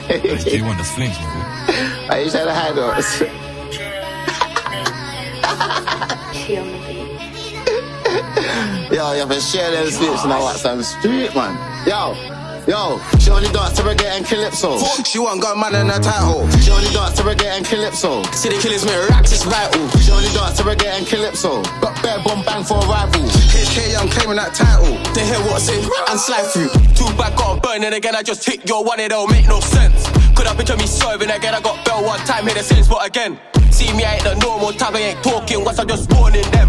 J1, das flames, man. Why you trying to hide us? She on the beat. Yo, you have to share them slips and I watch some street, man. Yo, yo, she only dance to reggae and calypso. She want got man in a title. She only dance to reggae and calypso. See the killers make racks, it's vital. She only dance to reggae and calypso. Got bare bomb bang for a rival. HK, I'm claiming that title. They hear what's in and slide through. Two back got burning again. I just hit your one, it don't make no sense. Could have picture me serving again. I got bell one time, hit the same spot again. See me, I ain't the normal type, I ain't talking once I'm just warning them.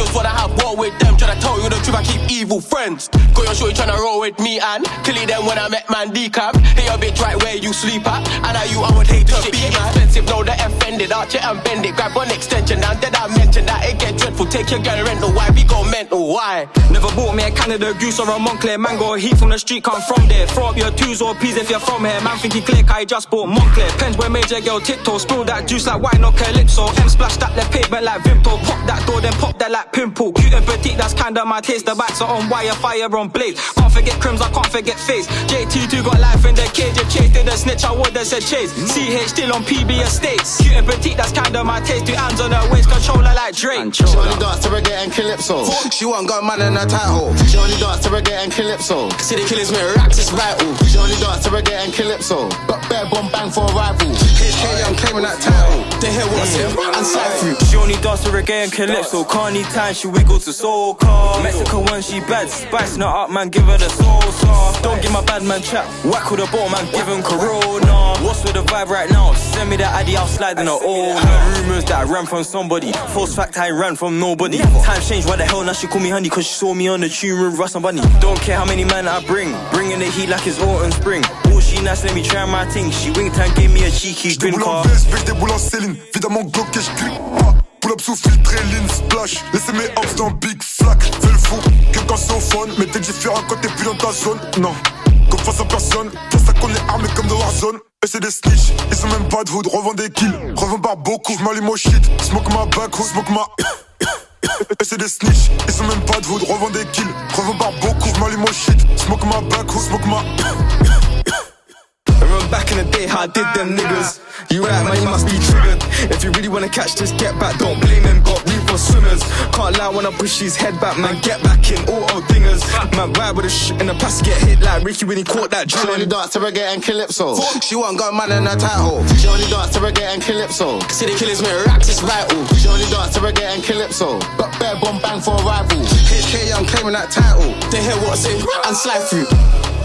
Just wanna have war with them. Tryna tell you the truth, I keep evil friends. Got your shorty tryna roll with me and killing them when I met man decap. Hey, your bitch right where you sleep at. And I you, I would hate to be man. expensive, know that offended. Arch it and bend it, grab one extension. And then I mention that it get dreadful. Take your girl rental, why we go mental, why? Never bought me a Canada goose or a Moncler mango. Heat from the street, come from there. Throw up your twos or peas if you're from here. Man think he click, I just bought Moncler. Pens where major girl tiptoe. Spill that juice like wine or calypso. M splash that left pavement like Vimto. Pop that door, then pop that like pimple. Cute and petite, that's kinda my taste. The backs are on wire, fire on blaze. Can't forget crims, I can't forget face. JT2 got life in the cage. If Chase did a snitch, I would have said chase. CH still on PB estates. Cute and petite, that's kinda my taste. Two hands on her waist, controller like Drake. She only dance to reggae and calypso. She want got man in her title. She only dance to reggae and calypso. See the killers make racks, it's vital. She only dance to reggae and calypso. Got bare bomb bang for a rival. HK, I'm claiming that title. They hear what's in and through. She only dance to reggae and calypso. Can't need time, she wiggle to soca. Mexican when she bad, spicing her up, man, give her the salsa. Don't give my bad man chat, whack with a ball, man, give him corona. What's with the vibe right now? Send me that addy, I'll slide in her all. Heard rumors that I ran from somebody. False fact, I ran from nobody. Times changed, why the hell now she call me honey? Cause she saw me on the tune with Russ and Bunny. Don't care how many men I bring, bringing the heat like it's autumn spring. Oh, she nice, let me try my thing. She winked and gave me a cheeky grin Déboule en car. VSB, je déboule en Céline. Évidemment, Glock et je clique pas. Pull up sous filtre et lean splash. Laissez mes hops dans Big Flack. Fais le fou, que quand c'est au fun. Mais t'es différent quand t'es plus dans ta zone. Non, comme face à personne. Pour ça qu'on est armé comme de Warzone. Et c'est des snitch, ils ont même pas de hood. Revends des kills, revends par beaucoup. J'm'allume au shit, smoke ma back, smoke ma. Et c'est des snitch, ils ont même pas de hood. Revends des kills, revends par beaucoup. J'm'allume au shit, smoke ma back, smoke ma. Back in the day how I did them niggas. You right, man, you must be triggered. If you really wanna catch this, get back. Don't blame him, got room for swimmers. Can't lie when I push his head back, man. Get back in, auto dingers. Man, ride with a shit in the past, get hit like Ricky when he caught that She only dance to reggae and calypso. She want got man in her title. She only dance to reggae and calypso. See the killers make racks, it's vital. She only dance to reggae and calypso. Got bare bomb bang for a rival. HK, I'm claiming that title. They hear what's in and slide through.